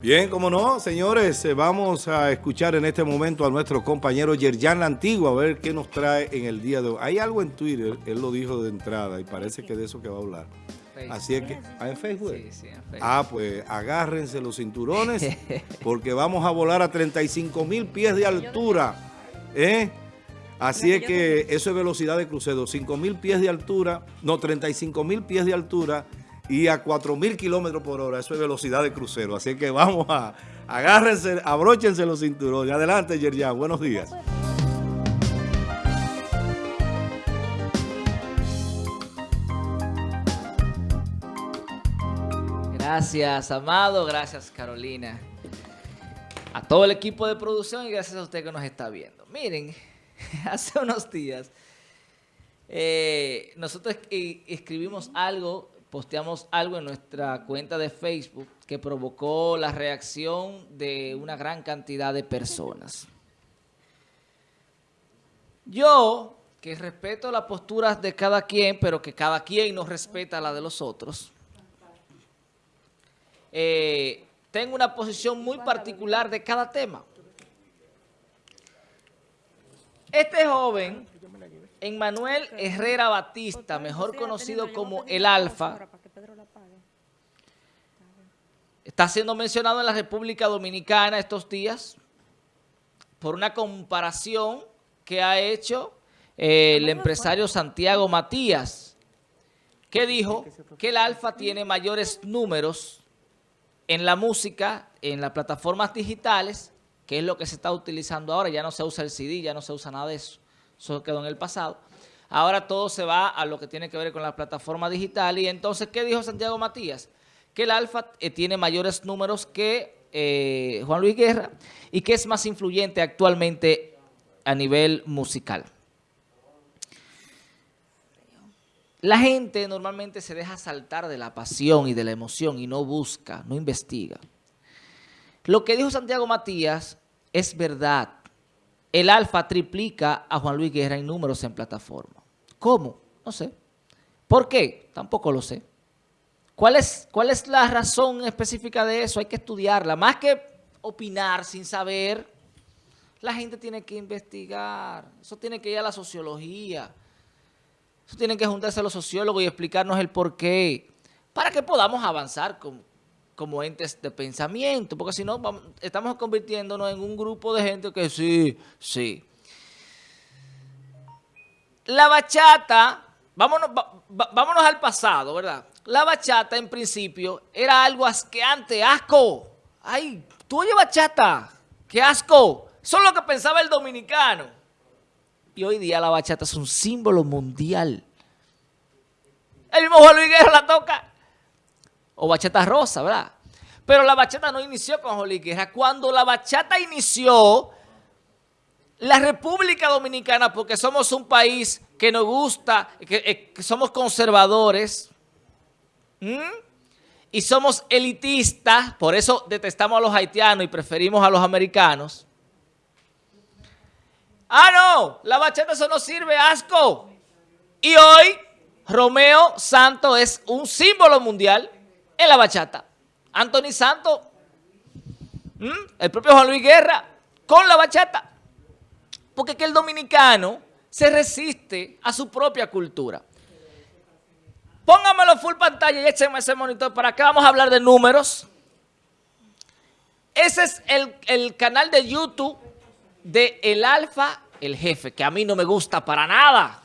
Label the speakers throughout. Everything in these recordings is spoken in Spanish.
Speaker 1: Bien, como no, señores, eh, vamos a escuchar en este momento a nuestro compañero Yerjan La Antigua, a ver qué nos trae en el día de hoy. Hay algo en Twitter, él lo dijo de entrada y parece que de eso que va a hablar. Así es que, ¿ah, en Facebook? Sí, sí, en Facebook. Ah, pues agárrense los cinturones porque vamos a volar a 35 mil pies de altura. ¿eh? Así es que eso es velocidad de crucero, 5 mil pies de altura, no, 35 mil pies de altura y a 4.000 kilómetros por hora. Eso es velocidad de crucero. Así que vamos a, agárrense, abróchense los cinturones. Adelante, Yerjan. Buenos días.
Speaker 2: Gracias, Amado. Gracias, Carolina. A todo el equipo de producción y gracias a usted que nos está viendo. Miren, hace unos días eh, nosotros escribimos algo posteamos algo en nuestra cuenta de Facebook que provocó la reacción de una gran cantidad de personas. Yo, que respeto las posturas de cada quien, pero que cada quien no respeta la de los otros, eh, tengo una posición muy particular de cada tema. Este joven Emmanuel Herrera Batista, mejor conocido como El Alfa, está siendo mencionado en la República Dominicana estos días por una comparación que ha hecho eh, el empresario Santiago Matías, que dijo que el Alfa tiene mayores números en la música, en las plataformas digitales, que es lo que se está utilizando ahora, ya no se usa el CD, ya no se usa nada de eso eso quedó en el pasado. Ahora todo se va a lo que tiene que ver con la plataforma digital. Y entonces, ¿qué dijo Santiago Matías? Que el Alfa eh, tiene mayores números que eh, Juan Luis Guerra y que es más influyente actualmente a nivel musical. La gente normalmente se deja saltar de la pasión y de la emoción y no busca, no investiga. Lo que dijo Santiago Matías es verdad el Alfa triplica a Juan Luis Guerra en números en plataforma. ¿Cómo? No sé. ¿Por qué? Tampoco lo sé. ¿Cuál es, ¿Cuál es la razón específica de eso? Hay que estudiarla. Más que opinar sin saber, la gente tiene que investigar. Eso tiene que ir a la sociología. Eso tienen que juntarse los sociólogos y explicarnos el por qué. Para que podamos avanzar como entes de pensamiento, porque si no estamos convirtiéndonos en un grupo de gente que sí, sí. La bachata, vámonos, al pasado, ¿verdad? La bachata en principio era algo asqueante, asco. Ay, tú oye bachata, qué asco. Eso es lo que pensaba el dominicano. Y hoy día la bachata es un símbolo mundial. El mismo Juan Luis Guerra la toca o bachata rosa, ¿verdad? Pero la bachata no inició con Jolí Guerra. Cuando la bachata inició, la República Dominicana, porque somos un país que nos gusta, que, eh, somos conservadores, y somos elitistas, por eso detestamos a los haitianos y preferimos a los americanos. Ah, no, la bachata eso no sirve, asco. Y hoy Romeo Santo es un símbolo mundial en la bachata. Anthony Santos, el propio Juan Luis Guerra, con la bachata. Porque que el dominicano se resiste a su propia cultura. Póngamelo full pantalla y échenme ese monitor para acá. Vamos a hablar de números. Ese es el, el canal de YouTube de El Alfa, el jefe, que a mí no me gusta para nada.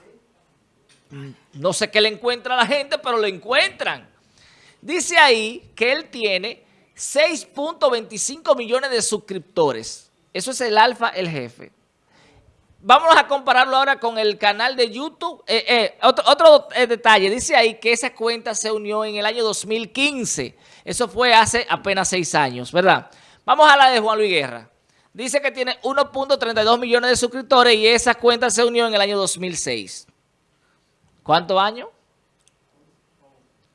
Speaker 2: No sé qué le encuentra a la gente, pero lo encuentran. Dice ahí que él tiene 6.25 millones de suscriptores. Eso es el alfa, el jefe. Vamos a compararlo ahora con el canal de YouTube. Eh, eh, otro, eh, detalle, dice ahí que esa cuenta se unió en el año 2015. Eso fue hace apenas seis años, ¿verdad? Vamos a la de Juan Luis Guerra. Dice que tiene 1.32 millones de suscriptores y esa cuenta se unió en el año 2006. ¿Cuántos años?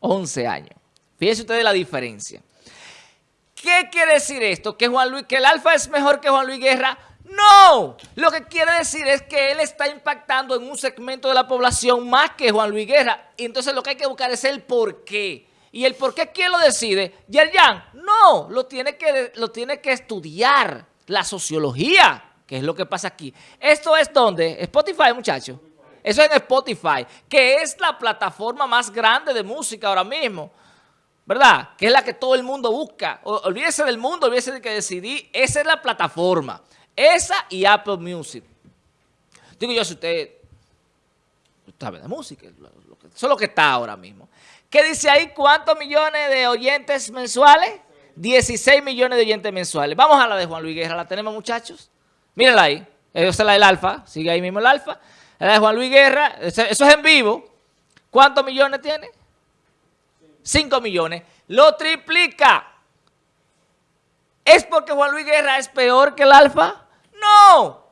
Speaker 2: 11 años. Fíjense ustedes la diferencia. ¿Qué quiere decir esto? ¿Que, Juan Luis, ¿Que el Alfa es mejor que Juan Luis Guerra? No, lo que quiere decir es que él está impactando en un segmento de la población más que Juan Luis Guerra. Y entonces lo que hay que buscar es el por qué. ¿Y el por qué quién lo decide? Yerjan, no, lo tiene, que, lo tiene que estudiar la sociología, que es lo que pasa aquí. ¿Esto es donde? Spotify, muchachos. Eso es en Spotify, que es la plataforma más grande de música ahora mismo. ¿Verdad? Que es la que todo el mundo busca. olvídese del mundo, olvídese de que decidí. Esa es la plataforma. Esa y Apple Music. Digo yo, si usted sabe de música, eso es lo que está ahora mismo. ¿Qué dice ahí? ¿Cuántos millones de oyentes mensuales? 16 millones de oyentes mensuales. Vamos a la de Juan Luis Guerra. ¿La tenemos, muchachos? Mírenla ahí. Esa es la del Alfa. Sigue ahí mismo el Alfa. La de Juan Luis Guerra. Eso es en vivo. ¿Cuántos millones tiene? 5 millones. Lo triplica. ¿Es porque Juan Luis Guerra es peor que el Alfa? No.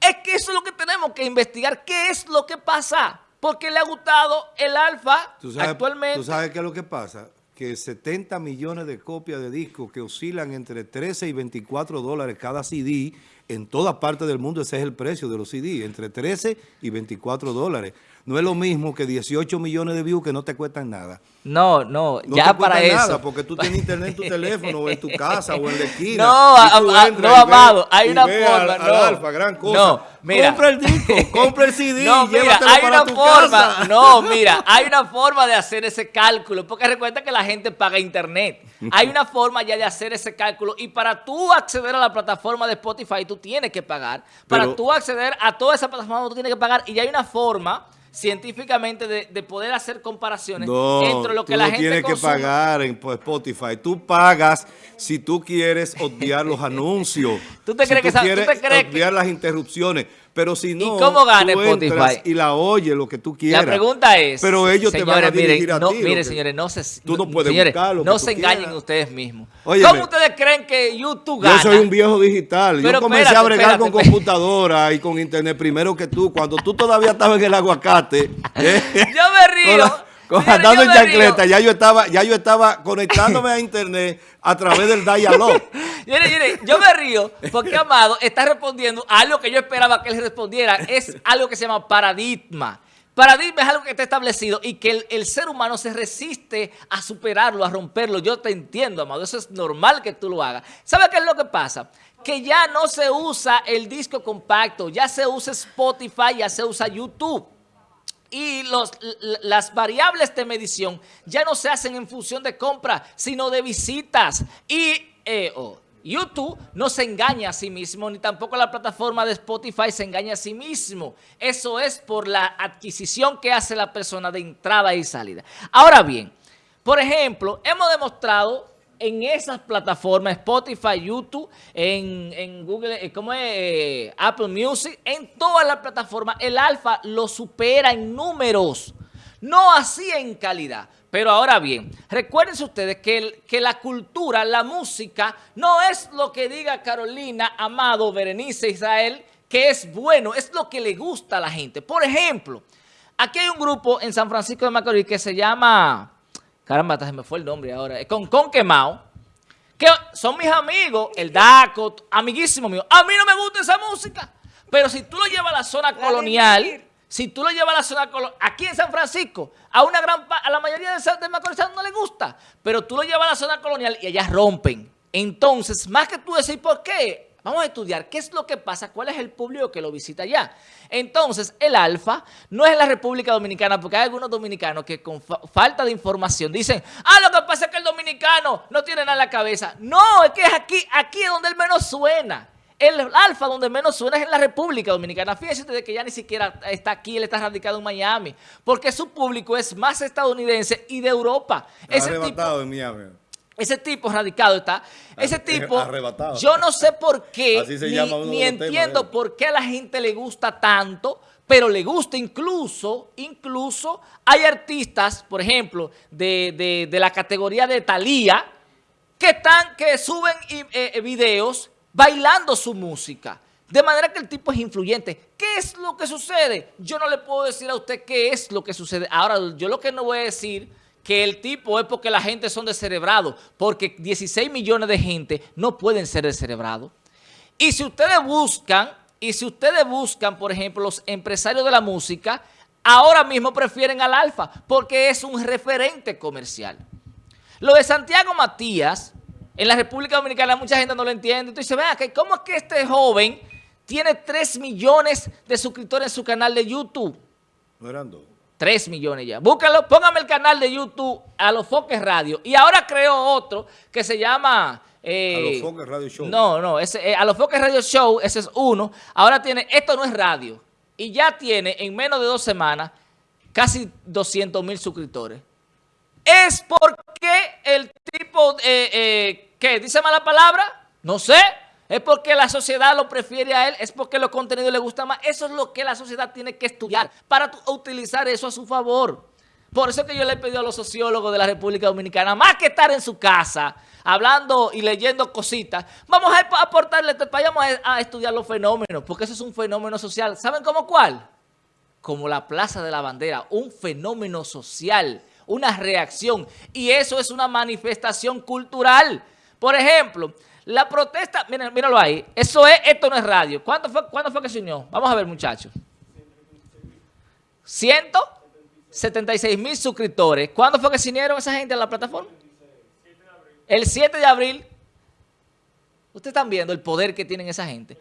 Speaker 2: Es que eso es lo que tenemos que investigar. ¿Qué es lo que pasa? Porque le ha gustado el Alfa actualmente.
Speaker 1: ¿Tú sabes qué es lo que pasa? Que 70 millones de copias de discos que oscilan entre 13 y 24 dólares cada CD, en toda parte del mundo ese es el precio de los CD, entre 13 y 24 dólares no es lo mismo que 18 millones de views que no te cuestan nada.
Speaker 2: No, no, ya para eso. nada
Speaker 1: porque tú tienes internet en tu teléfono o en tu casa o en la esquina.
Speaker 2: No, no, amado, hay una forma. no,
Speaker 1: alfa, gran cosa. No, mira. Compra el disco, compra el CD,
Speaker 2: no, mira, hay una forma, No, mira, hay una forma de hacer ese cálculo, porque recuerda que la gente paga internet. Hay una forma ya de hacer ese cálculo y para tú acceder a la plataforma de Spotify tú tienes que pagar. Para tú acceder a toda esa plataforma tú tienes que pagar y ya hay una forma científicamente de, poder hacer comparaciones entre lo que la gente
Speaker 1: tienes que pagar en Spotify. Tú pagas si tú quieres obviar los anuncios.
Speaker 2: ¿Tú te crees que,
Speaker 1: quieres obviar las interrupciones. Pero si no,
Speaker 2: ¿Y cómo gana Spotify?
Speaker 1: y la oye lo que tú quieras.
Speaker 2: La pregunta es,
Speaker 1: pero ellos te van a dirigir a
Speaker 2: no,
Speaker 1: ti.
Speaker 2: Mire, señores, no se,
Speaker 1: tú no puedes buscar
Speaker 2: No se engañen ustedes mismos. ¿Cómo ustedes creen que YouTube gana?
Speaker 1: Yo soy un viejo digital. yo comencé a bregar con computadora y con internet primero que tú. Cuando tú todavía estabas en el aguacate.
Speaker 2: ¿eh? Yo me río
Speaker 1: andando en chancleta, ya yo estaba, ya yo estaba conectándome a internet a través del
Speaker 2: yo me río porque Amado está respondiendo a algo que yo esperaba que él respondiera. Es algo que se llama paradigma. Paradigma es algo que está establecido y que el, ser humano se resiste a superarlo, a romperlo. Yo te entiendo, Amado. Eso es normal que tú lo hagas. ¿Sabes qué es lo que pasa? Que ya no se usa el disco compacto, ya se usa Spotify, ya se usa YouTube y las variables de medición ya no se hacen en función de compra, sino de visitas. Y eh, YouTube no se engaña a sí mismo, ni tampoco la plataforma de Spotify se engaña a sí mismo. Eso es por la adquisición que hace la persona de entrada y salida. Ahora bien, por ejemplo, hemos demostrado en esas plataformas, Spotify, YouTube, en, Google, eh, ¿cómo es? Eh, Apple Music, en todas las plataformas, el alfa lo supera en números, no así en calidad. Pero ahora bien, recuérdense ustedes que, que la cultura, la música, no es lo que diga Carolina, Amado, Berenice, Israel, que es bueno, es lo que le gusta a la gente. Por ejemplo, aquí hay un grupo en San Francisco de Macorís que se llama caramba, se me fue el nombre ahora, con, con Quemao, que son mis amigos, el Daco, amiguísimo mío. A mí no me gusta esa música, pero si tú lo llevas a la zona colonial, si tú lo llevas a la zona colonial, aquí en San Francisco, a una gran a la mayoría de, de Macorís no le gusta, pero tú lo llevas a la zona colonial y ellas rompen. Entonces, más que tú decir por qué, Vamos a estudiar qué es lo que pasa, cuál es el público que lo visita allá. Entonces, el alfa no es la República Dominicana, porque hay algunos dominicanos que con falta de información dicen, ah, lo que pasa es que el dominicano no tiene nada en la cabeza. No, es que es aquí, aquí es donde el menos suena. El alfa donde menos suena es en la República Dominicana. Fíjense de que ya ni siquiera está aquí, él está radicado en Miami, porque su público es más estadounidense y de Europa.
Speaker 1: Está arrebatado en Miami.
Speaker 2: Ese tipo radicado está. Ese tipo, yo no sé por qué, ni, entiendo por qué a la gente le gusta tanto, pero le gusta incluso, incluso hay artistas, por ejemplo, de, la categoría de Thalía, que están, que suben eh, videos bailando su música. De manera que el tipo es influyente. ¿Qué es lo que sucede? Yo no le puedo decir a usted qué es lo que sucede. Ahora, yo lo que no voy a decir que el tipo es porque la gente son descerebrados, porque 16 millones de gente no pueden ser descerebrados. Y si ustedes buscan, y si ustedes buscan, por ejemplo, los empresarios de la música, ahora mismo prefieren al Alfa, porque es un referente comercial. Lo de Santiago Matías, en la República Dominicana mucha gente no lo entiende. Entonces, vea, ¿cómo es que este joven tiene 3 millones de suscriptores en su canal de YouTube?
Speaker 1: No eran dos.
Speaker 2: 3 millones ya. Búscalo, póngame el canal de YouTube a los Foques Radio. Y ahora creo otro que se llama...
Speaker 1: Eh, a los Foques Radio Show.
Speaker 2: No, no, ese, eh, a los Foques Radio Show, ese es uno. Ahora tiene, esto no es radio. Y ya tiene en menos de dos semanas casi 200 mil suscriptores. Es porque el tipo, eh, eh, ¿qué? ¿Dice mala palabra? No sé. Es porque la sociedad lo prefiere a él, es porque los contenidos le gustan más. Eso es lo que la sociedad tiene que estudiar para utilizar eso a su favor. Por eso que yo le he pedido a los sociólogos de la República Dominicana, más que estar en su casa, hablando y leyendo cositas, vamos a aportarle, vayamos a, estudiar los fenómenos, porque eso es un fenómeno social. ¿Saben cómo cuál? Como la Plaza de la Bandera, un fenómeno social, una reacción. Y eso es una manifestación cultural. Por ejemplo, la protesta, miren, míralo ahí, eso es, esto no es radio. ¿Cuándo fue, ¿Cuándo fue que se unió? Vamos a ver, muchachos. 176 mil suscriptores. ¿Cuándo fue que se unieron esa gente a la plataforma? El 7 de abril. Ustedes están viendo el poder que tienen esa gente.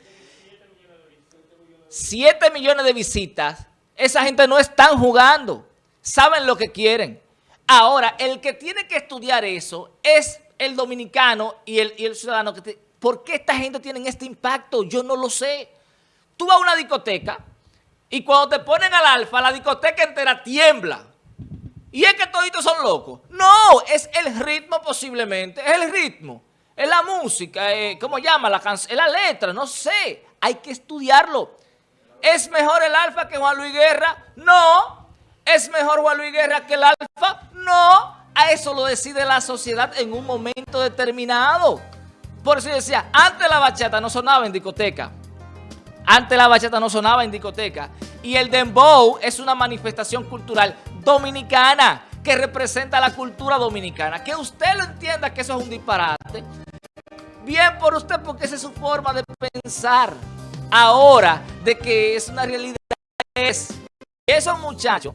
Speaker 2: 7 millones de visitas. Esa gente no están jugando. Saben lo que quieren. Ahora, el que tiene que estudiar eso es el dominicano y el, ciudadano. Que ¿Por qué esta gente tiene este impacto? Yo no lo sé. Tú vas a una discoteca y cuando te ponen al alfa, la discoteca entera tiembla. Y es que toditos son locos. No, es el ritmo posiblemente. Es el ritmo. Es la música. Eh, ¿Cómo llama? La. Es la letra. No sé. Hay que estudiarlo. ¿Es mejor el alfa que Juan Luis Guerra? No. ¿Es mejor Juan Luis Guerra que el alfa? No. A eso lo decide la sociedad en un momento determinado. Por eso decía, antes la bachata no sonaba en discoteca. Antes la bachata no sonaba en discoteca. Y el dembow es una manifestación cultural dominicana que representa la cultura dominicana. Que usted lo entienda que eso es un disparate. Bien por usted porque esa es su forma de pensar. Ahora, de que es una realidad, es esos muchachos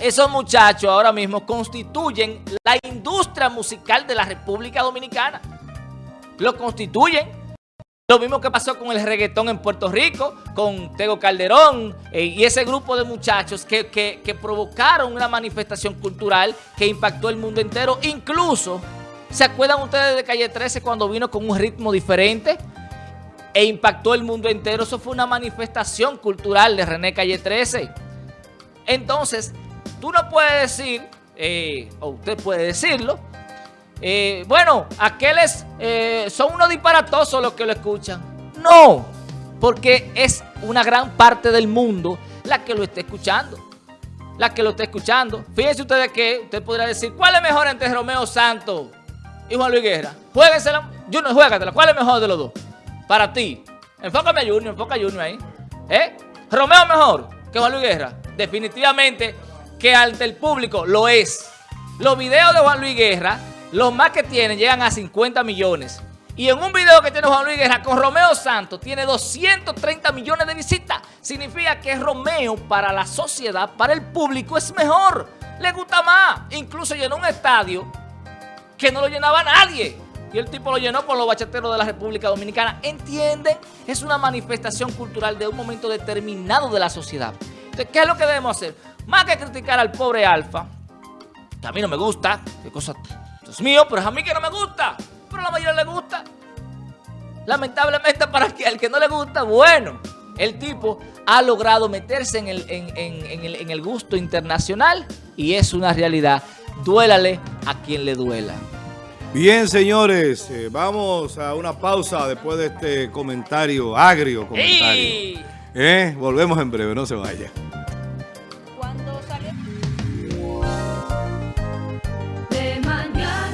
Speaker 2: esos muchachos ahora mismo constituyen la industria musical de la República Dominicana. Lo constituyen. Lo mismo que pasó con el reggaetón en Puerto Rico, con Tego Calderón eh, y ese grupo de muchachos que, que provocaron una manifestación cultural que impactó el mundo entero. Incluso, ¿se acuerdan ustedes de Calle 13 cuando vino con un ritmo diferente? E impactó el mundo entero. Eso fue una manifestación cultural de René Calle 13. Entonces, tú no puedes decir, eh, o usted puede decirlo, eh, bueno, aquellos eh, son unos disparatosos los que lo escuchan. No, porque es una gran parte del mundo la que lo está escuchando. La que lo está escuchando. Fíjense ustedes que usted podría decir, ¿cuál es mejor entre Romeo Santos y Juan Luis Guerra? Jueguensela. Junior, juégatela. ¿Cuál es mejor de los dos? Para ti. Enfócame a Junior, enfoca a Junior ahí. ¿Eh? ¿Romeo mejor que Juan Luis Guerra? Definitivamente que ante el público lo es. Los videos de Juan Luis Guerra, los más que tienen, llegan a 50 millones. Y en un video que tiene Juan Luis Guerra con Romeo Santos tiene 230 millones de visitas. Significa que Romeo para la sociedad, para el público es mejor. Le gusta más. Incluso llenó un estadio que no lo llenaba nadie. Y el tipo lo llenó con los bachateros de la República Dominicana. ¿Entienden? Es una manifestación cultural de un momento determinado de la sociedad. Entonces, ¿qué es lo que debemos hacer? Más que criticar al pobre Alfa, que a mí no me gusta, qué cosa, es mío, pero es a mí que no me gusta, pero a la mayoría le gusta. Lamentablemente para que al que no le gusta, bueno, el tipo ha logrado meterse en el, en, el, gusto internacional y es una realidad. Duélale a quien le duela.
Speaker 1: Bien, señores, eh, vamos a una pausa después de este comentario, agrio comentario. Eh, volvemos en breve, no se vaya.